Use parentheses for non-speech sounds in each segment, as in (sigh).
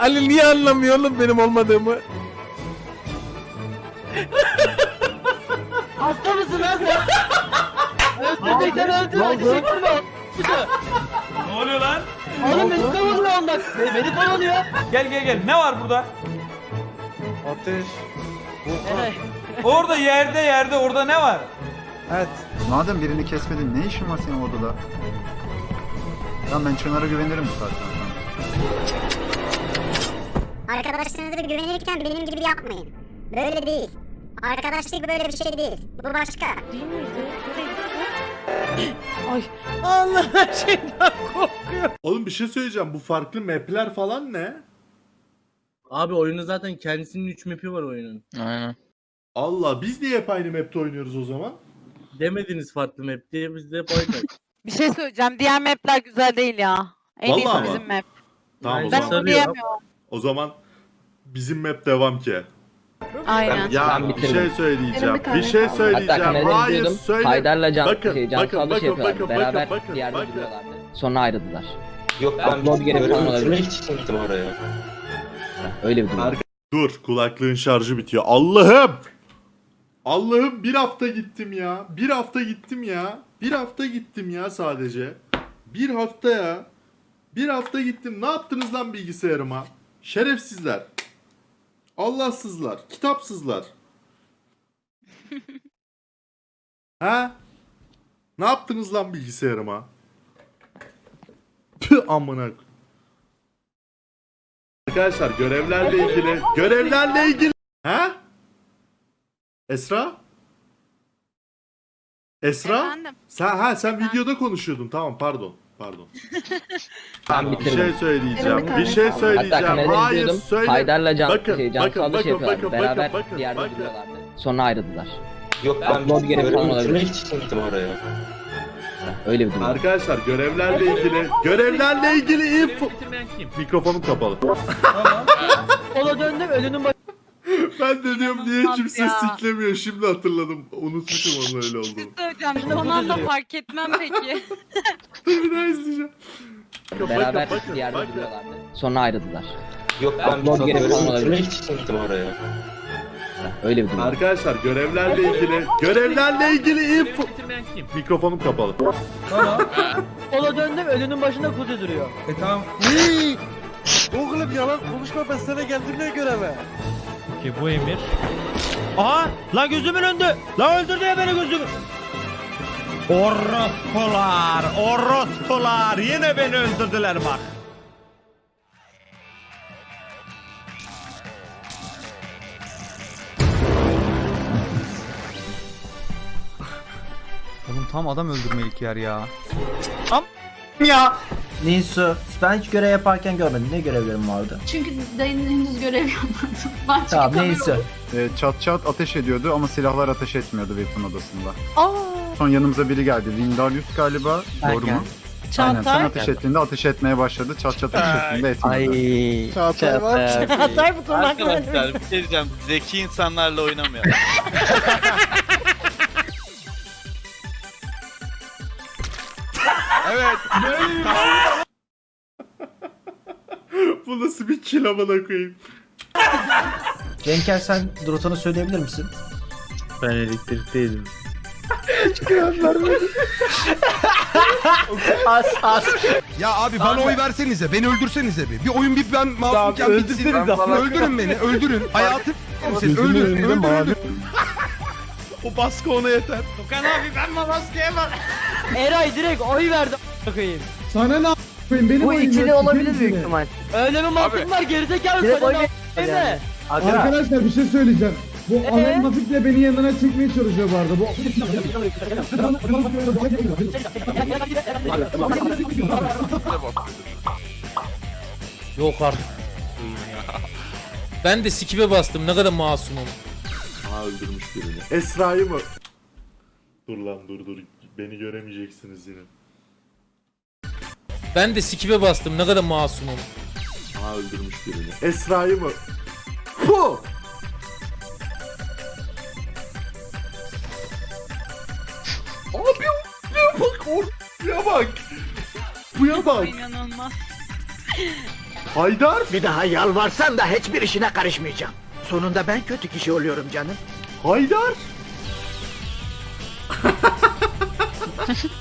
Ali niye anlamıyor oğlum benim olmadığımı? Hasta mısın lan sen? Öldürdükten öldürme. Ne oluyor lan? Oğlum beni kovalıyor ondan. Beni, beni kovalıyor. Gel gel gel. Ne var burada? Ateş. Eray. Orada yerde yerde orada ne var? Evet. Madem birini kesmedin ne işin var senin odada? Lan ben Çınar'a güvenirim bu Arkadaşlarınıza güvenirken benim gibi yapmayın. Böyle değil. Arkadaşlık böyle bir şey değil. Bu başka. Allah her şeyden korkuyor. Oğlum bir şey söyleyeceğim. Bu farklı map'ler falan ne? Abi oyunun zaten kendisinin 3 map'i var oyunun. Aynen. Allah biz niye hep aynı map'te oynuyoruz o zaman? Demediniz farklı map diye biz de hep oynadık. (laughs) Bir şey söyleyeceğim. Diğer mapler güzel değil ya. En Vallahi iyisi bizim map. Tamam o Ben Sarıyor. zaman. onu diyemiyorum. O zaman bizim map devam ki. Aynen. Ya Ben bir şey söyleyeceğim. Bir Bir şey Hatta söyleyeceğim. kamerayı Hayır söyle. Haydar'la Can, Bakın, şey, Can bakın, bakın, şey yapıyorlardı. bakın, Beraber bakın, bir yerde bakın. duruyorlardı. Sonra ayrıldılar. Yok ben Lobi görevi falan olabilir. hiç gittim oraya. Öyle bir durum. Arka- Dur kulaklığın şarjı bitiyor. Allah'ım! Allah'ım bir hafta gittim ya. Bir hafta gittim ya. Bir hafta gittim ya sadece. Bir hafta ya. Bir hafta gittim. Ne yaptınız lan bilgisayarıma? Şerefsizler. Allahsızlar. Kitapsızlar. (laughs) ha? Ne yaptınız lan bilgisayarıma? Tüh amına. Arkadaşlar görevlerle ilgili görevlerle ilgili ha? Esra? Esra? Efendim? Sen ha sen videoda konuşuyordun. Tamam pardon. Pardon. (laughs) Ben Bir bitirdim. şey söyleyeceğim. Bir şey Hatta söyleyeceğim. kamerayı Hayır izliyordum. söyle. Haydar'la Can, Bakın, şey, Can bakın, Sallı şey bakın, yapıyorlardı. bakın, Beraber bakın, bir yerde bakın. duruyorlardı. Sonra ayrıldılar. Yok ben Lobi görevi falan olabilir. hiç gittim oraya. Öyle bir durum. Arkadaşlar görevlerle ilgili görevlerle ilgili info Bitirmeyen kim? mikrofonum kapalı. Sola (laughs) döndüm ölünün başı. Ben de diyorum niye İnanılmaz kimse ya. siklemiyor. Şimdi hatırladım. Unutmuşum onun öyle olduğunu. Söyleyeceğim. Son anda fark etmem peki. Dur (laughs) bir daha izleyeceğim. Beraber bir yerde duruyorlardı. Sonra ayrıldılar. Yok ben Lobi görevi falan olabilir. hiç gittim oraya. Öyle bir durum. Arkadaşlar görevlerle ilgili görevlerle ilgili info Bitirmeyen kim? mikrofonum kapalı. Sola döndüm ölünün başında kuzu duruyor. E tamam. Oğlum yalan konuşma ben sana geldim ne göreve? Ki bu emir. Aha! La gözümün önünde! La öldürdü ya beni gözümü! Orospular! Orospular! Yine beni öldürdüler bak. Oğlum tam adam öldürmelik yer ya. Nisu ben hiç görev yaparken görmedim. Ne görevlerim vardı? Çünkü dayının henüz görev yapmadı. (laughs) Ben Tamam neyse. Ee, çat çat ateş ediyordu ama silahlar ateş etmiyordu weapon odasında. Aa, Son yanımıza biri geldi. Vindarius galiba. Ben Doğru mu? geldim. Aynen sen Çağatay. ateş ettiğinde ateş etmeye başladı. Çat çat ateş ettiğinde etmedi. Çağatay var. Çağatay bu konu hakkında Arkadaşlar bir şey diyeceğim. Zeki insanlarla oynamayalım. (laughs) Bu nasıl bir kill amına koyayım. Renker sen rotanı söyleyebilir misin? Ben elektrikteydim. as as. Ya abi bana oy versenize, beni öldürsenize bir. Bir oyun bir ben masumken bitsin. Öldürün beni, öldürün. Hayatım senin, öldürün, öldürün. O baskı ona yeter. Tukan abi ben maskeye bak. Eray direkt oy verdi. Koyayım. Sana ne yapayım benim Bu ikili olabilir büyük ihtimal. Öyle bir mantık var gerizekalı sana ne değil mi? Arkadaşlar bir şey söyleyeceğim. Bu Ee? Ahmet Hafif de beni yanına çekmeye çalışıyor bu arada. Bu Yok artık. Ben de sikibe bastım ne kadar masumum. Aa öldürmüş birini. Esra'yı mı? Dur lan dur dur. Beni göremeyeceksiniz yine. Ben de sikibe bastım ne kadar masumum. Aa öldürmüş birini. Esra'yı mı? Puh! Abi ya bak or ya bak. Buya bak. inanılmaz. Haydar! Bir daha yalvarsan da hiçbir işine karışmayacağım. Sonunda ben kötü kişi oluyorum canım. Haydar! (laughs)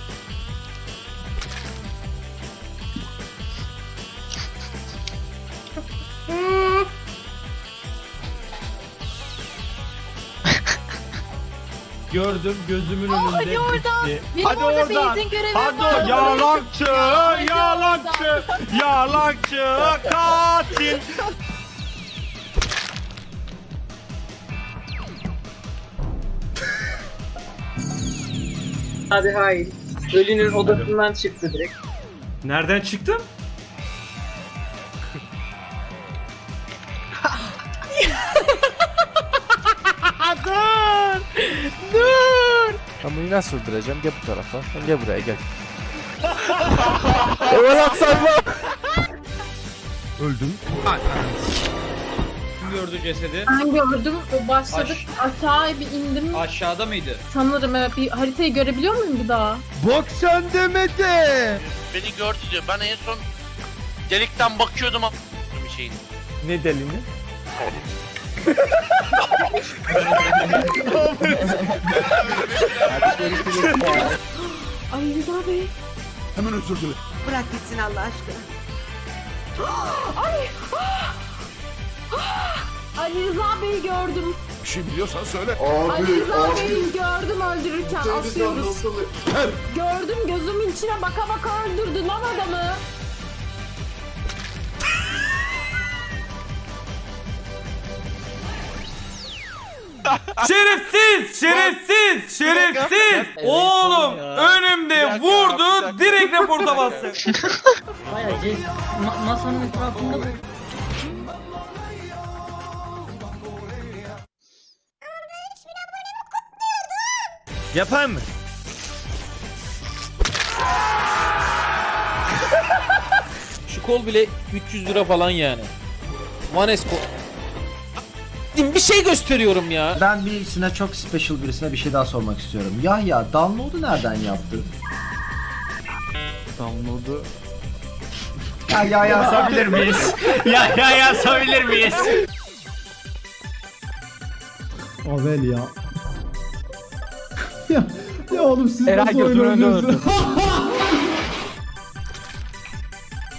Gördüm gözümün önünde. hadi oradan. bitti. Benim Hadi orada oradan. benzin görevi Hadi var. yalancı, yalancı, yalancı, katil. Hadi hayır. Ölünün odasından çıktı direkt. Nereden çıktın? Ben bunu nasıl öldüreceğim? Gel bu tarafa. Gel buraya gel. (laughs) Öldüm. Kim gördü cesedi? Ben gördüm. Başladık. Aşağıya bir indim. Aşağıda mıydı? Sanırım evet. Bir haritayı görebiliyor muyum bir daha? Bak sen demedi. Beni gördü diyor. Ben en son delikten bakıyordum bir şeyin. Ne delini? Ay Rıza Bey. Hemen özür dilerim. Bırak gitsin Allah aşkına. Ali Rıza Bey'i gördüm. Bir şey biliyorsan söyle. Ali Rıza Bey'i gördüm öldürürken asıyoruz. Gördüm gözümün içine baka baka öldürdü lan adamı. Şerefsiz! Şerefsiz! Şerefsiz! Oğlum önümde vurdu direkt reporta bastı. (laughs) Bayağı masanın etrafında bu. Yapayım mı? Şu kol bile 300 lira falan yani. Manes kol. Bir şey gösteriyorum ya. Ben birisine çok special birisine bir şey daha sormak istiyorum. Yahya download'u nereden yaptı? Download'u. Ya ya yazabilir miyiz? (laughs) ya ya yazabilir miyiz? Avel ya. ya, ya oğlum siz Eray gözümün önünde öldü.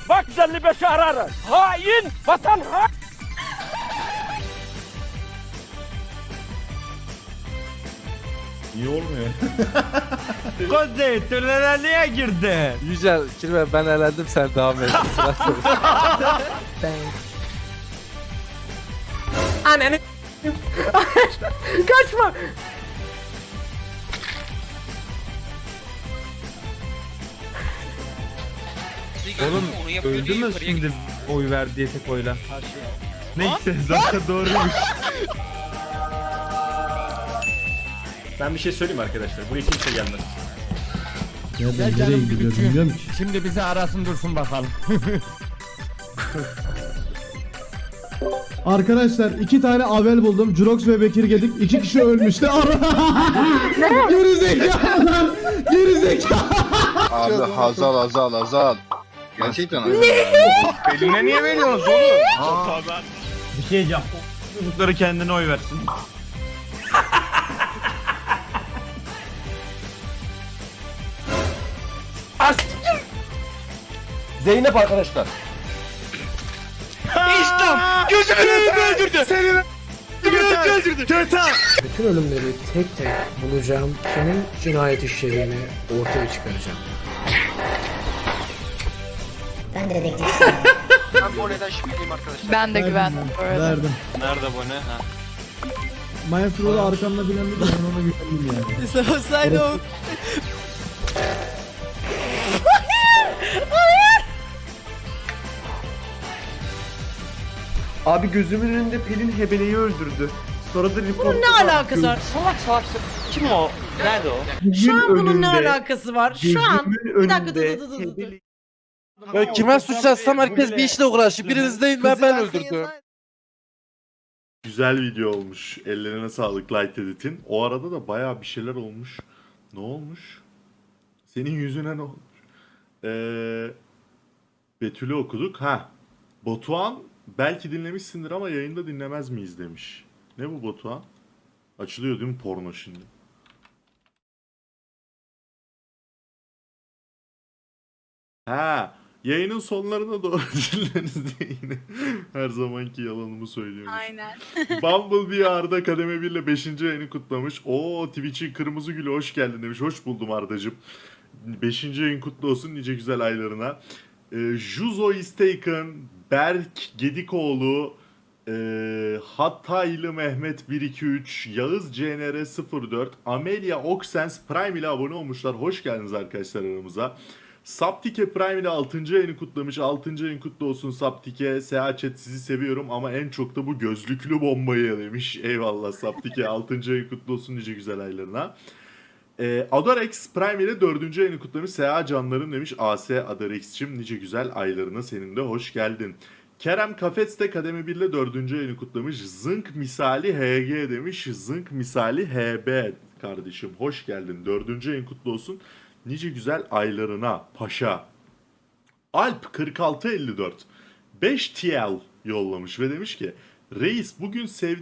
Bak 55 ararı. Hain vatan hain. Niye olmuyor? (laughs) Kozey tünele niye girdi? Yücel, Kirve ben elendim sen devam et. (laughs) Senin. Ananı. (laughs) Kaçma. Oğlum öldü mü şimdi oy ver diye tek oyla? Neyse zaten doğruymuş. Ben bir şey söyleyeyim arkadaşlar. Buraya kimse gelmez. Ya ben nereye gidiyorum bilmiyorum ki. Şimdi bizi arasın dursun bakalım. (laughs) Arkadaşlar iki tane Avel buldum. Jurox ve Bekir Gedik. iki kişi ölmüştü. (laughs) Gerizekalılar. Gerizekalı. Abi Hazal Hazal Hazal. Gerçekten Hazal. Eline niye veriyorsunuz oğlum? Bir şey diyeceğim. Çocukları kendine oy versin. Zeynep arkadaşlar. Gözümün önünde öldürdü. Seni Bütün ölümleri tek tek bulacağım. Kimin cinayet işlediğini ortaya çıkaracağım. Ben de dedektif. (laughs) Ben bu olaydan şüpheliyim arkadaşlar. Ben de güvendim bu arada. Verdim. Nerede bu ne? Ha. Maestro'da arkamda bilen bir de ben ona güvendim yani. (laughs) Abi gözümün önünde Pelin Hebele'yi öldürdü. Sonra da report Bunun ne alakası var? Salak salak. Kim o? Nerede o? Şu an bunun ne alakası var? Şu an. Bir dakika dur dur dur dur. Ben kime suç yazsam herkes bir işle uğraşıyor. Biriniz değil ben ben öldürdüm. Güzel video olmuş. Ellerine sağlık Light Edit'in. O arada da bayağı bir şeyler olmuş. Ne olmuş? Senin yüzüne ne olmuş? Ee, Betül'ü okuduk. Ha. Batuhan belki dinlemişsindir ama yayında dinlemez miyiz demiş. Ne bu Batuhan? Açılıyor değil mi porno şimdi? Ha, yayının sonlarına doğru (laughs) dinleriz diye yine her zamanki yalanımı söylüyormuş. Aynen. (laughs) Bumblebee Arda kademe 1 ile 5. yayını kutlamış. Oo Twitch'in kırmızı gülü hoş geldin demiş. Hoş buldum Ardacığım. 5. yayın kutlu olsun nice güzel aylarına. Ee, Juzo is taken, Berk Gedikoğlu, ee, Hataylı Mehmet 123, Yağız CNR 04, Amelia Oxens Prime ile abone olmuşlar. Hoş geldiniz arkadaşlar aramıza. Saptike Prime ile 6. yayını kutlamış. 6. yayın kutlu olsun Saptike. Seha Chat sizi seviyorum ama en çok da bu gözlüklü bombayı demiş. Eyvallah Saptike 6. yayın kutlu olsun nice güzel aylarına. Ee, Adorex Prime ile 4. yayını kutlamış. Seha canlarım demiş. AS Adorex'cim nice güzel aylarına senin de hoş geldin. Kerem Kafes de kademe 1 ile 4. yayını kutlamış. Zınk misali HG demiş. Zınk misali HB kardeşim. Hoş geldin. 4. yayın kutlu olsun. Nice güzel aylarına paşa. Alp 4654 5 TL yollamış ve demiş ki Reis bugün sevdiğim